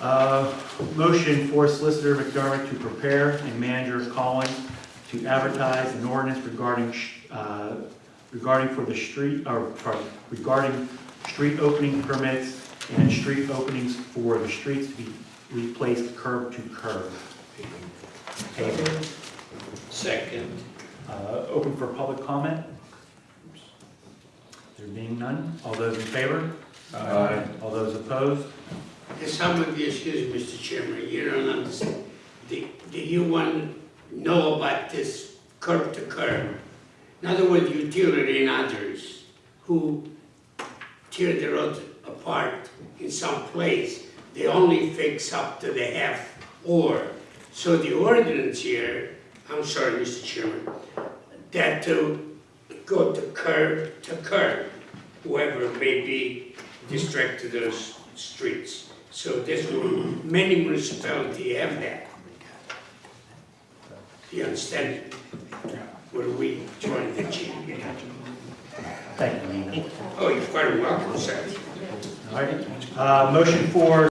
Uh, Motion for Solicitor McDermott to prepare and manager calling to advertise an ordinance regarding, uh, regarding for the street, or sorry, regarding street opening permits and street openings for the streets to be replaced curb to curb. Paving. Second. Uh, Open for public comment? There being none, all those in favor? Aye. All those opposed? Some of you, excuse me, Mr. Chairman, you don't understand. Do, do you want to know about this curb to curb? In other words, utility and others who tear the road apart in some place, they only fix up to the half or. So the ordinance here, I'm sorry, Mr. Chairman, that to go to curb to curb, whoever it may be district to those streets. So this, many municipalities have that. You understand? Where we trying to achieve? Thank you. Oh, you're quite welcome, sir. All right, Uh, motion for